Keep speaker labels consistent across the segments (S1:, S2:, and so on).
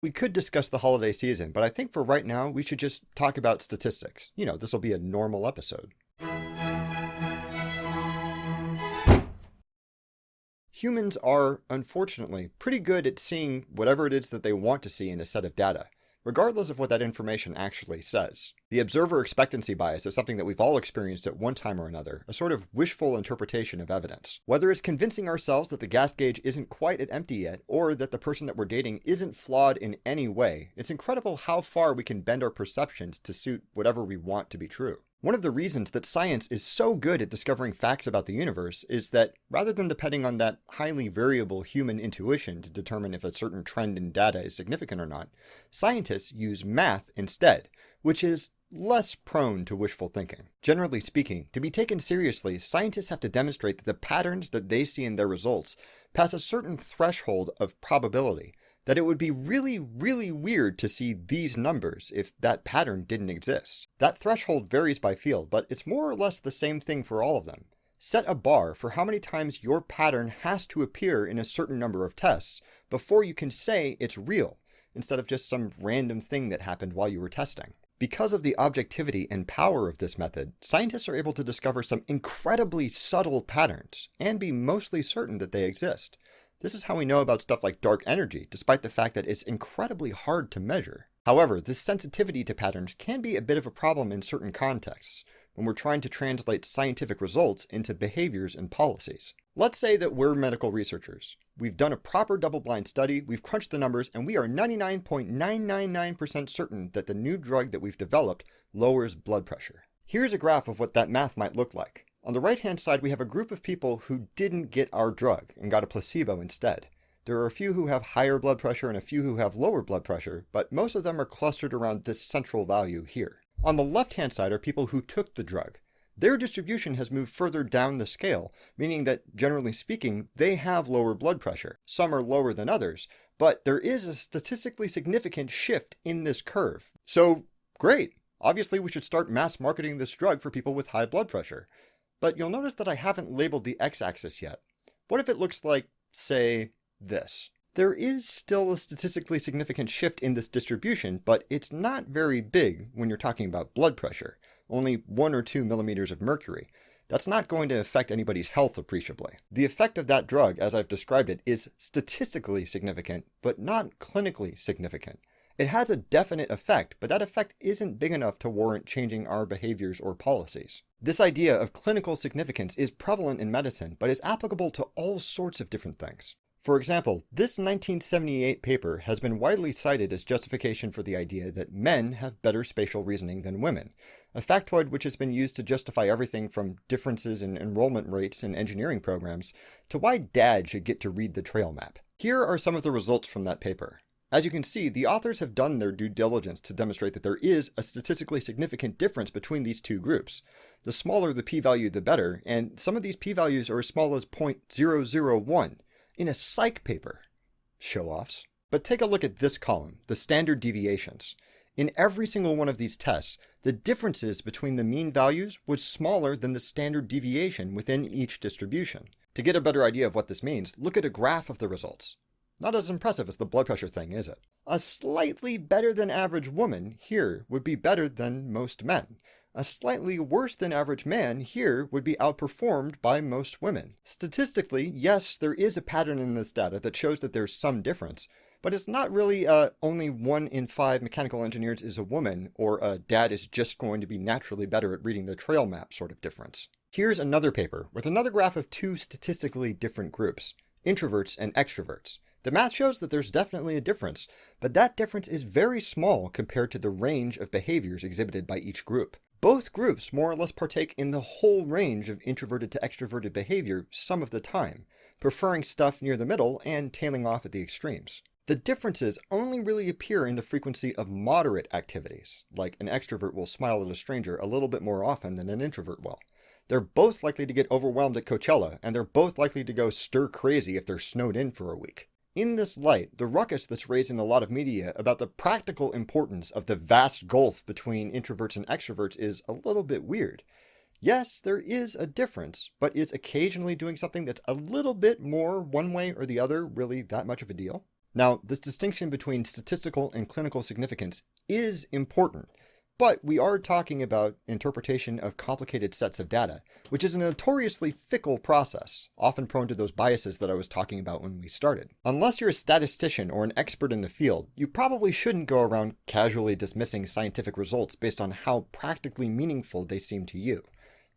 S1: We could discuss the holiday season, but I think for right now, we should just talk about statistics. You know, this will be a normal episode. Humans are, unfortunately, pretty good at seeing whatever it is that they want to see in a set of data regardless of what that information actually says. The observer expectancy bias is something that we've all experienced at one time or another, a sort of wishful interpretation of evidence. Whether it's convincing ourselves that the gas gauge isn't quite at empty yet, or that the person that we're dating isn't flawed in any way, it's incredible how far we can bend our perceptions to suit whatever we want to be true. One of the reasons that science is so good at discovering facts about the universe is that rather than depending on that highly variable human intuition to determine if a certain trend in data is significant or not, scientists use math instead, which is less prone to wishful thinking. Generally speaking, to be taken seriously, scientists have to demonstrate that the patterns that they see in their results pass a certain threshold of probability, that it would be really, really weird to see these numbers if that pattern didn't exist. That threshold varies by field, but it's more or less the same thing for all of them. Set a bar for how many times your pattern has to appear in a certain number of tests before you can say it's real, instead of just some random thing that happened while you were testing. Because of the objectivity and power of this method, scientists are able to discover some incredibly subtle patterns and be mostly certain that they exist. This is how we know about stuff like dark energy, despite the fact that it's incredibly hard to measure. However, this sensitivity to patterns can be a bit of a problem in certain contexts, when we're trying to translate scientific results into behaviors and policies. Let's say that we're medical researchers. We've done a proper double-blind study, we've crunched the numbers, and we are 99.999% certain that the new drug that we've developed lowers blood pressure. Here's a graph of what that math might look like. On the right-hand side, we have a group of people who didn't get our drug and got a placebo instead. There are a few who have higher blood pressure and a few who have lower blood pressure, but most of them are clustered around this central value here. On the left-hand side are people who took the drug. Their distribution has moved further down the scale, meaning that, generally speaking, they have lower blood pressure. Some are lower than others, but there is a statistically significant shift in this curve. So, great! Obviously, we should start mass marketing this drug for people with high blood pressure. But you'll notice that I haven't labeled the x-axis yet. What if it looks like, say, this? There is still a statistically significant shift in this distribution, but it's not very big when you're talking about blood pressure, only 1 or 2 millimeters of mercury. That's not going to affect anybody's health appreciably. The effect of that drug, as I've described it, is statistically significant, but not clinically significant. It has a definite effect, but that effect isn't big enough to warrant changing our behaviors or policies. This idea of clinical significance is prevalent in medicine, but is applicable to all sorts of different things. For example, this 1978 paper has been widely cited as justification for the idea that men have better spatial reasoning than women, a factoid which has been used to justify everything from differences in enrollment rates in engineering programs to why dad should get to read the trail map. Here are some of the results from that paper. As you can see, the authors have done their due diligence to demonstrate that there is a statistically significant difference between these two groups. The smaller the p-value, the better, and some of these p-values are as small as 0.001 in a psych paper. Show-offs. But take a look at this column, the standard deviations. In every single one of these tests, the differences between the mean values was smaller than the standard deviation within each distribution. To get a better idea of what this means, look at a graph of the results. Not as impressive as the blood pressure thing, is it? A slightly better than average woman here would be better than most men. A slightly worse than average man here would be outperformed by most women. Statistically, yes, there is a pattern in this data that shows that there's some difference, but it's not really uh, only one in five mechanical engineers is a woman, or a dad is just going to be naturally better at reading the trail map sort of difference. Here's another paper with another graph of two statistically different groups, introverts and extroverts. The math shows that there's definitely a difference, but that difference is very small compared to the range of behaviors exhibited by each group. Both groups more or less partake in the whole range of introverted to extroverted behavior some of the time, preferring stuff near the middle and tailing off at the extremes. The differences only really appear in the frequency of moderate activities, like an extrovert will smile at a stranger a little bit more often than an introvert will. They're both likely to get overwhelmed at Coachella, and they're both likely to go stir crazy if they're snowed in for a week. In this light, the ruckus that's raised in a lot of media about the practical importance of the vast gulf between introverts and extroverts is a little bit weird. Yes, there is a difference, but is occasionally doing something that's a little bit more one way or the other really that much of a deal? Now, this distinction between statistical and clinical significance is important, but we are talking about interpretation of complicated sets of data, which is a notoriously fickle process, often prone to those biases that I was talking about when we started. Unless you're a statistician or an expert in the field, you probably shouldn't go around casually dismissing scientific results based on how practically meaningful they seem to you.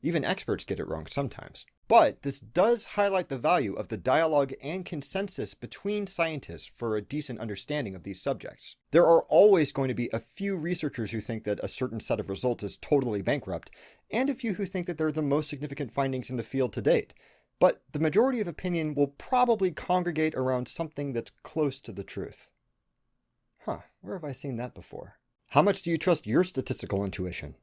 S1: Even experts get it wrong sometimes. But this does highlight the value of the dialogue and consensus between scientists for a decent understanding of these subjects. There are always going to be a few researchers who think that a certain set of results is totally bankrupt, and a few who think that they're the most significant findings in the field to date. But the majority of opinion will probably congregate around something that's close to the truth. Huh, where have I seen that before? How much do you trust your statistical intuition?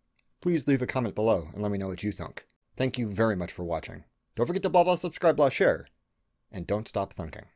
S1: Please leave a comment below and let me know what you think. Thank you very much for watching. Don't forget to blah blah subscribe blah share. And don't stop thinking.